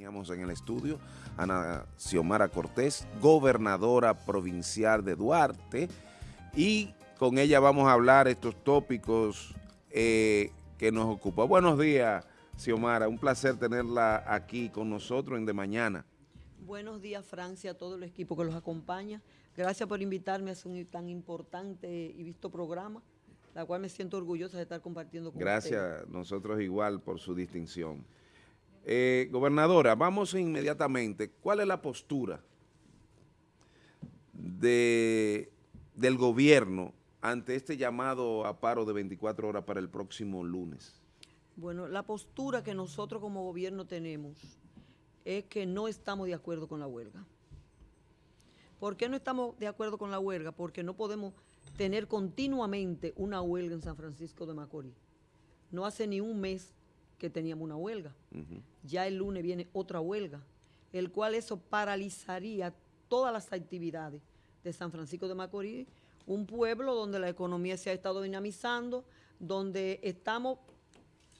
Teníamos en el estudio a Ana Xiomara Cortés, gobernadora provincial de Duarte, y con ella vamos a hablar estos tópicos eh, que nos ocupan. Buenos días, Xiomara, un placer tenerla aquí con nosotros en De Mañana. Buenos días, Francia, a todo el equipo que los acompaña. Gracias por invitarme a un tan importante y visto programa, la cual me siento orgullosa de estar compartiendo con Gracias, nosotros igual por su distinción. Eh, gobernadora, vamos inmediatamente. ¿Cuál es la postura de, del gobierno ante este llamado a paro de 24 horas para el próximo lunes? Bueno, la postura que nosotros como gobierno tenemos es que no estamos de acuerdo con la huelga. ¿Por qué no estamos de acuerdo con la huelga? Porque no podemos tener continuamente una huelga en San Francisco de Macorís. No hace ni un mes que teníamos una huelga. Ya el lunes viene otra huelga, el cual eso paralizaría todas las actividades de San Francisco de Macorís, un pueblo donde la economía se ha estado dinamizando, donde estamos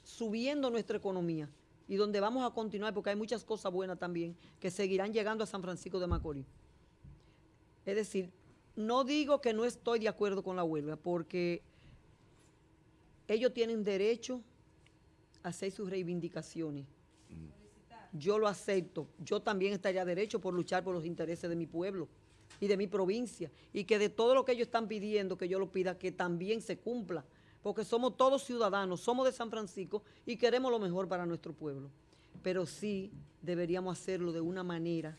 subiendo nuestra economía y donde vamos a continuar, porque hay muchas cosas buenas también que seguirán llegando a San Francisco de Macorís. Es decir, no digo que no estoy de acuerdo con la huelga, porque ellos tienen derecho hacer sus reivindicaciones. Yo lo acepto. Yo también estaría derecho por luchar por los intereses de mi pueblo y de mi provincia. Y que de todo lo que ellos están pidiendo, que yo lo pida, que también se cumpla. Porque somos todos ciudadanos, somos de San Francisco y queremos lo mejor para nuestro pueblo. Pero sí deberíamos hacerlo de una manera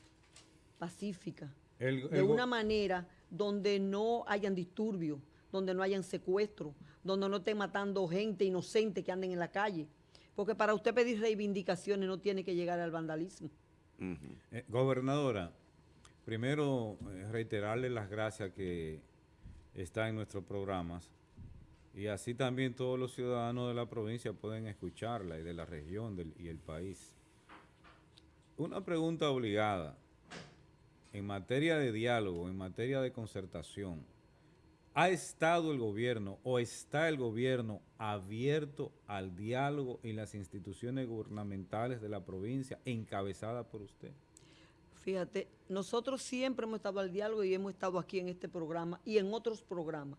pacífica, de una manera donde no hayan disturbios, donde no hayan secuestros, donde no estén matando gente inocente que anden en la calle porque para usted pedir reivindicaciones no tiene que llegar al vandalismo. Eh, gobernadora, primero eh, reiterarle las gracias que están en nuestros programas y así también todos los ciudadanos de la provincia pueden escucharla y de la región y el país. Una pregunta obligada. En materia de diálogo, en materia de concertación, ¿Ha estado el gobierno o está el gobierno abierto al diálogo en las instituciones gubernamentales de la provincia encabezada por usted? Fíjate, nosotros siempre hemos estado al diálogo y hemos estado aquí en este programa y en otros programas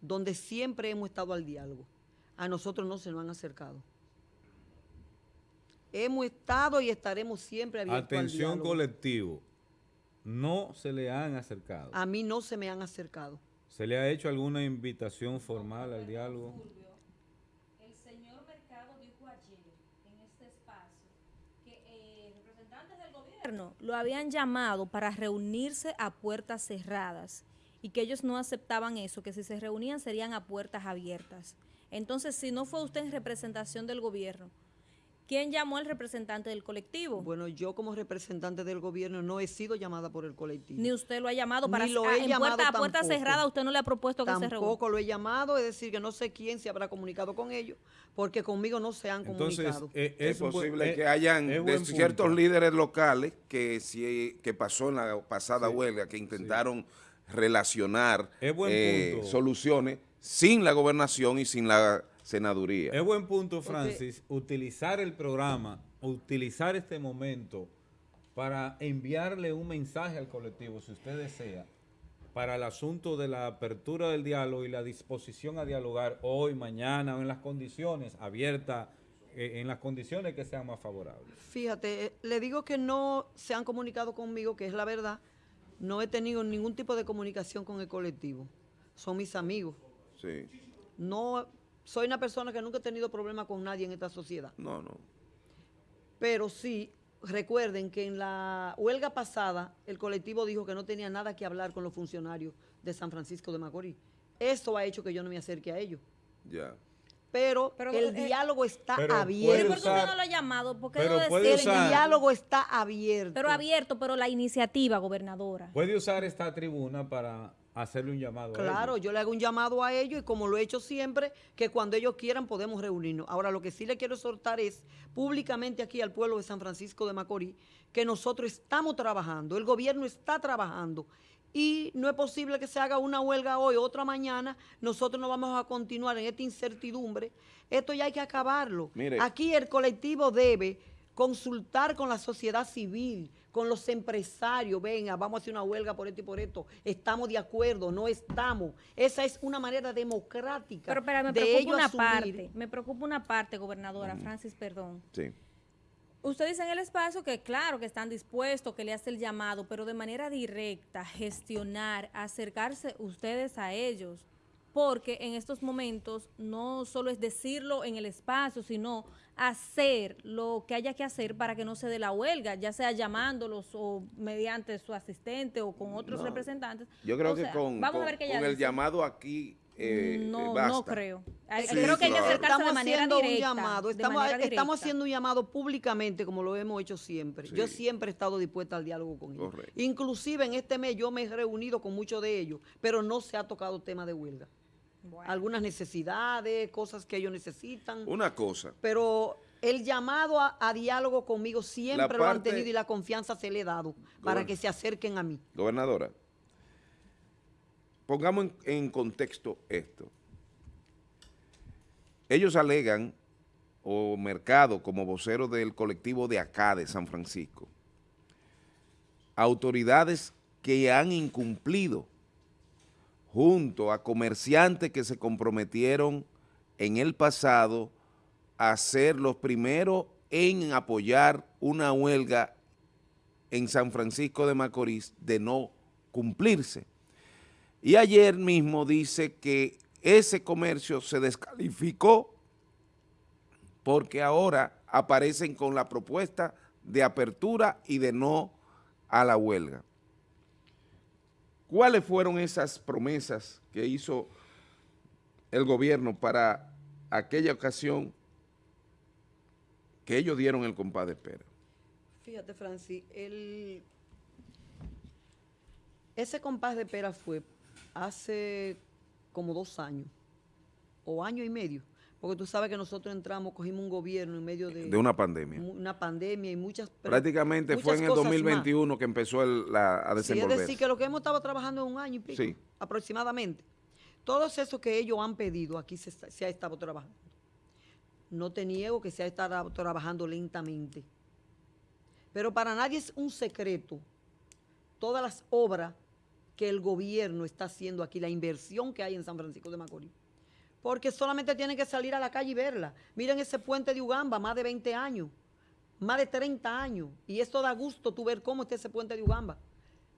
donde siempre hemos estado al diálogo. A nosotros no se nos han acercado. Hemos estado y estaremos siempre abiertos Atención al diálogo. colectivo, no se le han acercado. A mí no se me han acercado. ¿Se le ha hecho alguna invitación formal al diálogo? El señor Mercado dijo ayer en este espacio que eh, representantes del gobierno lo habían llamado para reunirse a puertas cerradas y que ellos no aceptaban eso, que si se reunían serían a puertas abiertas. Entonces, si no fue usted en representación del gobierno, ¿Quién llamó al representante del colectivo? Bueno, yo como representante del gobierno no he sido llamada por el colectivo. Ni usted lo ha llamado para Ni lo he en puerta, a puerta cerrada, usted no le ha propuesto que se reúna. Tampoco lo he llamado, es decir, que no sé quién se habrá comunicado con ellos, porque conmigo no se han comunicado. Eh, es, posible eh, que hayan ciertos líderes locales que si que pasó en la pasada huelga, que intentaron relacionar eh, soluciones sin la gobernación y sin la senaduría. Es buen punto, Francis, utilizar el programa, utilizar este momento para enviarle un mensaje al colectivo, si usted desea, para el asunto de la apertura del diálogo y la disposición a dialogar hoy, mañana o en las condiciones abiertas, eh, en las condiciones que sean más favorables. Fíjate, eh, le digo que no se han comunicado conmigo, que es la verdad, no he tenido ningún tipo de comunicación con el colectivo, son mis amigos. Sí. No soy una persona que nunca he tenido problema con nadie en esta sociedad. No, no. Pero sí, recuerden que en la huelga pasada el colectivo dijo que no tenía nada que hablar con los funcionarios de San Francisco de Macorís. Eso ha hecho que yo no me acerque a ellos. Ya. Pero, el eh, diálogo está abierto. ¿Por qué usted no lo ha llamado? ¿Por qué no el diálogo está abierto. Pero abierto, pero la iniciativa, gobernadora. Puede usar esta tribuna para hacerle un llamado claro, a ellos. yo le hago un llamado a ellos y como lo he hecho siempre, que cuando ellos quieran podemos reunirnos. Ahora, lo que sí le quiero exhortar es públicamente aquí al pueblo de San Francisco de Macorís que nosotros estamos trabajando, el gobierno está trabajando y no es posible que se haga una huelga hoy, otra mañana, nosotros no vamos a continuar en esta incertidumbre. Esto ya hay que acabarlo. Aquí el colectivo debe consultar con la sociedad civil, con los empresarios, venga, vamos a hacer una huelga por esto y por esto, estamos de acuerdo, no estamos. Esa es una manera democrática Pero, pero me de preocupa una asumir. parte, me preocupa una parte, gobernadora, Francis, perdón. Sí. Usted dice en el espacio que claro que están dispuestos, que le hace el llamado, pero de manera directa, gestionar, acercarse ustedes a ellos, porque en estos momentos no solo es decirlo en el espacio, sino hacer lo que haya que hacer para que no se dé la huelga, ya sea llamándolos o mediante su asistente o con otros No. representantes. Yo creo O que sea, con, vamos a con- ver qué con ella el dice. llamado aquí eh, no, basta. no creo. Sí, creo que hay que acercarse estamos de manera haciendo directa. un llamado, de estamos, estamos haciendo un llamado públicamente como lo hemos hecho siempre. Yo siempre he estado dispuesta al diálogo con ellos. Correcto. Inclusive en este mes yo me he reunido con muchos de ellos, pero no se ha tocado tema de huelga. Bueno. Algunas necesidades, cosas que ellos necesitan. Una cosa, Pero el llamado a, a diálogo conmigo siempre lo han tenido y la confianza se le he dado para que se acerquen a mí. gobernadora, pongamos en, en contexto esto. Ellos alegan, o Mercado, como vocero del colectivo de acá, de San Francisco, autoridades que han incumplido junto a comerciantes que se comprometieron en el pasado a ser los primeros en apoyar una huelga en San Francisco de Macorís de no cumplirse. Y ayer mismo dice que ese comercio se descalificó porque ahora aparecen con la propuesta de apertura y de no a la huelga. ¿Cuáles fueron esas promesas que hizo el gobierno para aquella ocasión que ellos dieron el compás de espera? Fíjate, Francis, el... ese compás de pera fue hace como dos años, o año y medio, porque tú sabes que nosotros entramos, cogimos un gobierno en medio de, De una pandemia. una pandemia y muchas... Prácticamente fue en el cosas más. 2021 que empezó el- la, a Sí, es desenvolverse. decir, que lo que hemos estado trabajando es un año y pico, Sí. aproximadamente. Todos esos que ellos han pedido, aquí se, se ha estado trabajando. No te niego que se ha estado trabajando lentamente. Pero para nadie es un secreto todas las obras que el gobierno está haciendo aquí, la inversión que hay en San Francisco de Macorís. Porque solamente tienen que salir a la calle y verla. Miren ese puente de Ugamba, más de 20 años, más de 30 años. Y esto da gusto tú ver cómo está ese puente de Ugamba.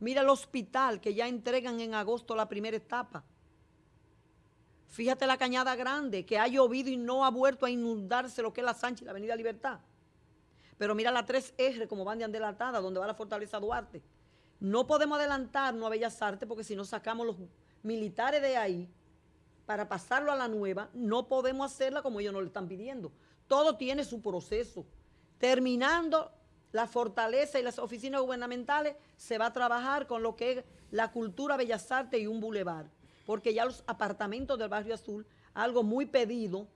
Mira el hospital que ya entregan en agosto la primera etapa. Fíjate la cañada grande, que ha llovido y no ha vuelto a inundarse lo que es la Sánchez y la Avenida Libertad. Pero mira la 3R como van de adelantada, donde va la Fortaleza Duarte. No podemos adelantarnos a Bellas Artes porque si no sacamos los militares de ahí para pasarlo a la nueva, no podemos hacerla como ellos nos lo están pidiendo. Todo tiene su proceso. Terminando la fortaleza y las oficinas gubernamentales, se va a trabajar con lo que es la cultura Bellas Artes y un bulevar. Porque ya los apartamentos del Barrio Azul, algo muy pedido,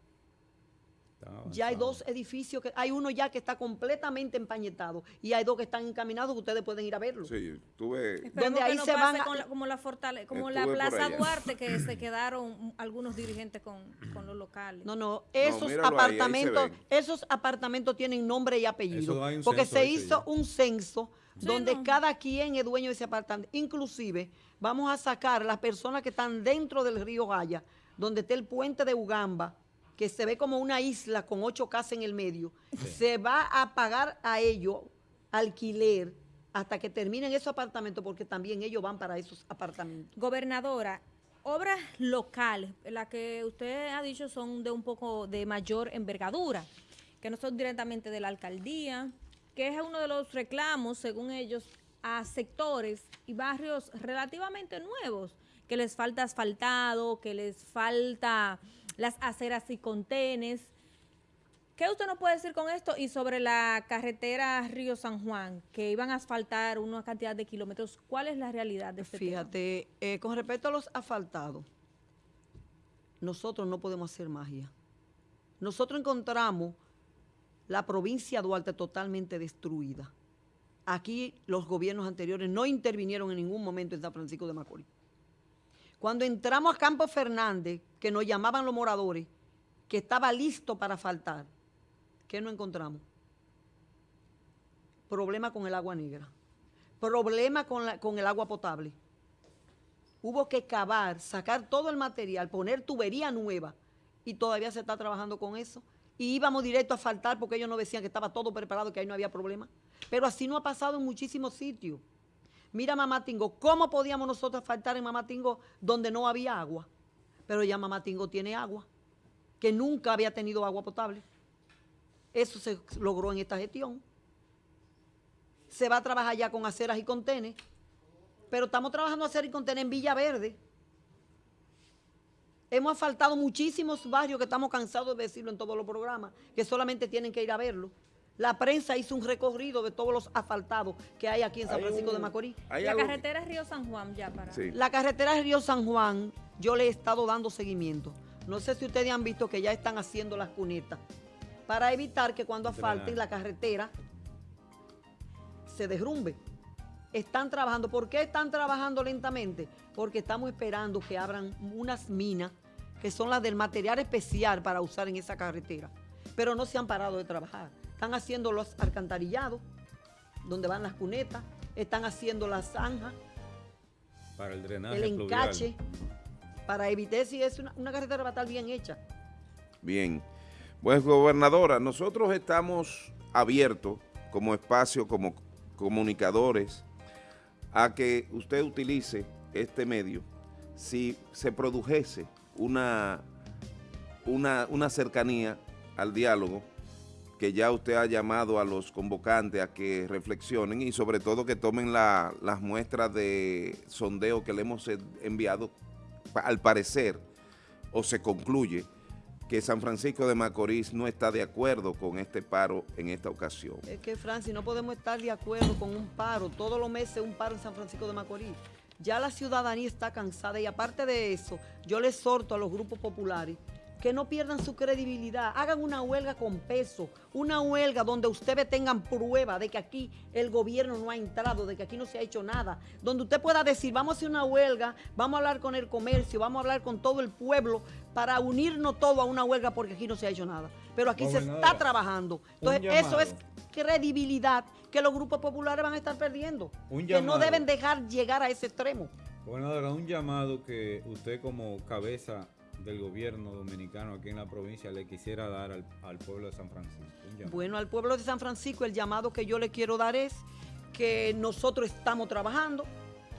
ya hay dos edificios, que hay uno ya que está completamente empañetado y hay dos que están encaminados que ustedes pueden ir a verlo. Sí, tuve... Donde ahí no se van a- con la- como la fortale- como la Plaza. Duarte que se quedaron algunos dirigentes con, con los locales. No, no, esos ahí, ahí apartamentos, esos apartamentos tienen nombre y apellido. Porque se hizo ya. un censo Sí, donde no. cada quien es dueño de ese apartamento. Inclusive, vamos a sacar las personas que están dentro del río Jaya, donde está el puente de Ugamba, que se ve como una isla con ocho casas en el medio. Se va a pagar a ellos alquiler hasta que terminen esos apartamentos, porque también ellos van para esos apartamentos. Gobernadora, obras locales, las que usted ha dicho son de un poco de mayor envergadura, que no son directamente de la alcaldía, que es uno de los reclamos, según ellos, a sectores y barrios relativamente nuevos, que les falta asfaltado, que les falta las aceras y contenes. ¿Qué usted nos puede decir con esto? Y sobre la carretera Río San Juan, que iban a asfaltar una cantidad de kilómetros, ¿cuál es la realidad de este? Fíjate, eh, con respecto a los asfaltados, nosotros no podemos hacer magia. Nosotros encontramos la provincia de Duarte totalmente destruida. Aquí los gobiernos anteriores no intervinieron en ningún momento en San Francisco de Macorís. Cuando entramos a Campo Fernández, que nos llamaban los moradores, que estaba listo para faltar, ¿qué no encontramos? problema con el agua negra, problema con, con el agua potable. Hubo que cavar, sacar todo el material, poner tubería nueva y todavía se está trabajando con eso. Y íbamos directo a faltar porque ellos nos decían que estaba todo preparado, que ahí no había problema. Pero así no ha pasado en muchísimos sitios. Mira Mamatingo, ¿cómo podíamos nosotros faltar en Mamatingo donde no había agua? Pero ya Mamatingo tiene agua, que nunca había tenido agua potable. Eso se logró en esta gestión. Se va a trabajar ya con aceras y contenes, pero estamos trabajando aceras y contenes en Villaverde. Hemos asfaltado muchísimos barrios que estamos cansados de decirlo en todos los programas, que solamente tienen que ir a verlo. La prensa hizo un recorrido de todos los asfaltados que hay aquí en San Francisco de Macorís. La algo- carretera Río San Juan ya para... Sí. La carretera de Río San Juan, yo le he estado dando seguimiento. No sé si ustedes han visto que ya están haciendo las cunetas para evitar que cuando asfalten la carretera se derrumbe. Están trabajando. ¿Por qué están trabajando lentamente? Porque estamos esperando que abran unas minas que son las del material especial para usar en esa carretera. Pero no se han parado de trabajar. Están haciendo los alcantarillados, donde van las cunetas, están haciendo las zanjas, Para el drenaje el pluvial. encache, para evitar si es una, una carretera va a estar bien hecha. Bien. Pues, gobernadora, nosotros estamos abiertos como espacio, como comunicadores, a que usted utilice este medio si se produjese una, una, una cercanía al diálogo que ya usted ha llamado a los convocantes a que reflexionen y sobre todo que tomen la- las muestras de sondeo que le hemos en- enviado, al parecer, o se concluye que San Francisco de Macorís no está de acuerdo con este paro en esta ocasión. Es que, Francis, no podemos estar de acuerdo con un paro. Todos los meses un paro en San Francisco de Macorís. Ya la ciudadanía está cansada y aparte de eso, yo le exhorto a los grupos populares que no pierdan su credibilidad. Hagan una huelga con peso, una huelga donde ustedes tengan prueba de que aquí el gobierno no ha entrado, de que aquí no se ha hecho nada. Donde usted pueda decir, vamos a hacer una huelga, vamos a hablar con el comercio, vamos a hablar con todo el pueblo para unirnos todo a una huelga porque aquí no se ha hecho nada. Pero aquí se está trabajando. Entonces, eso es credibilidad que los grupos populares van a estar perdiendo. Un que no deben dejar llegar a ese extremo. Gobernadora, un llamado que usted como cabeza del gobierno dominicano aquí en la provincia le quisiera dar al, pueblo de San Francisco. Bueno, al pueblo de San Francisco el llamado que yo le quiero dar es que nosotros estamos trabajando,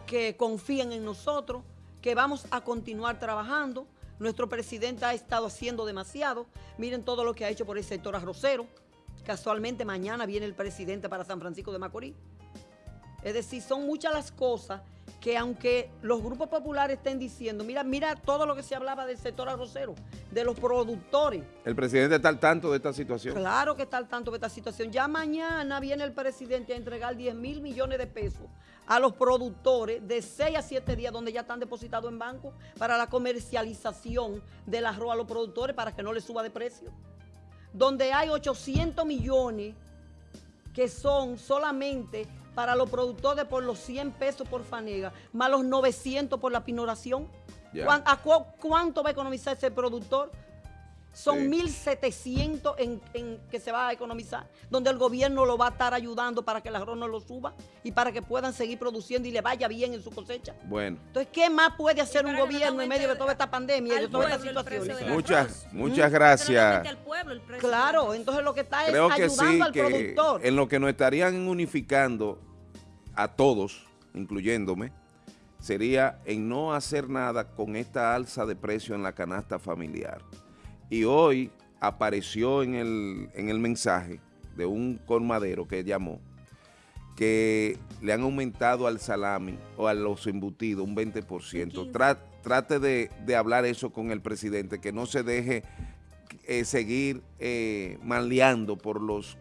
que confíen en nosotros, que vamos a continuar trabajando. Nuestro presidente ha estado haciendo demasiado. Miren todo lo que ha hecho por el sector arrocero. Casualmente mañana viene el presidente para San Francisco de Macorís. Es decir, son muchas las cosas que aunque los grupos populares estén diciendo, mira, mira todo lo que se hablaba del sector arrocero, de los productores. ¿El presidente está al tanto de esta situación? Claro que está al tanto de esta situación. Ya mañana viene el presidente a entregar 10 mil millones de pesos a los productores de 6 a 7 días donde ya están depositados en banco para la comercialización del arroz a los productores para que no les suba de precio. Donde hay 800 millones que son solamente para los productores por los 100 pesos por fanega, más los 900 por la pinoración. Ya. ¿Cuán- a cu- ¿Cuánto va a economizar ese productor? Son Sí. 1.700 en, en que se va a economizar, donde el gobierno lo va a estar ayudando para que el arroz no lo suba y para que puedan seguir produciendo y le vaya bien en su cosecha. Bueno, Entonces, ¿qué más puede hacer un no gobierno en medio de toda esta pandemia y de precio situaciones? del muchas, muchas gracias. al pueblo el precio del Claro, entonces lo que está es Creo que sí, ayudando al que productor. en lo que nos estarían unificando a todos, incluyéndome, sería en no hacer nada con esta alza de precio en la canasta familiar. Y hoy apareció en el, en el mensaje de un colmadero que llamó que le han aumentado al salami o a los embutidos un 20%. Tra- trate de, de hablar eso con el presidente, que no se deje eh, seguir eh, maleando por los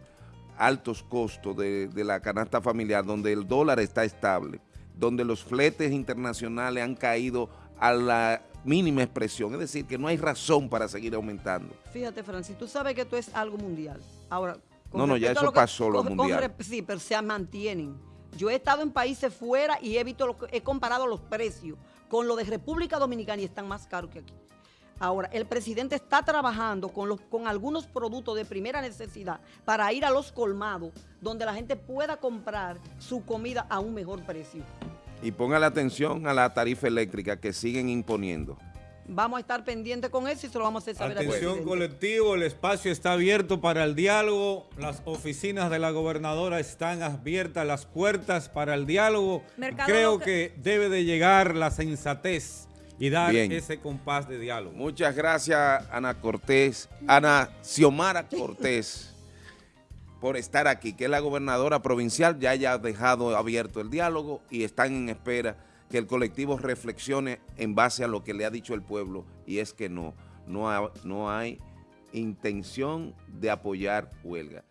altos costos de, de la canasta familiar, donde el dólar está estable, donde los fletes internacionales han caído a la mínima expresión, es decir, que no hay razón para seguir aumentando. Fíjate, Francis, tú sabes que esto es algo mundial. Ahora, No, no, ya eso lo que- pasó, lo con- mundial. sí, pero se mantienen. Yo he estado en países fuera y he visto, lo he comparado los precios con lo de República Dominicana y están más caros que aquí. Ahora, el presidente está trabajando con, los, con algunos productos de primera necesidad para ir a los colmados, donde la gente pueda comprar su comida a un mejor precio. Y ponga la atención a la tarifa eléctrica que siguen imponiendo. Vamos a estar pendientes con eso y se lo vamos a hacer saber Atención al colectivo, el espacio está abierto para el diálogo, las oficinas de la gobernadora están abiertas, las puertas para el diálogo. Mercado Creo local- que debe de llegar la sensatez y dar Bien. ese compás de diálogo. Muchas gracias, Ana Cortés, Ana Xiomara Cortés, por estar aquí, que la gobernadora provincial, ya haya dejado abierto el diálogo y están en espera que el colectivo reflexione en base a lo que le ha dicho el pueblo, y es que no, no, no hay intención de apoyar huelga.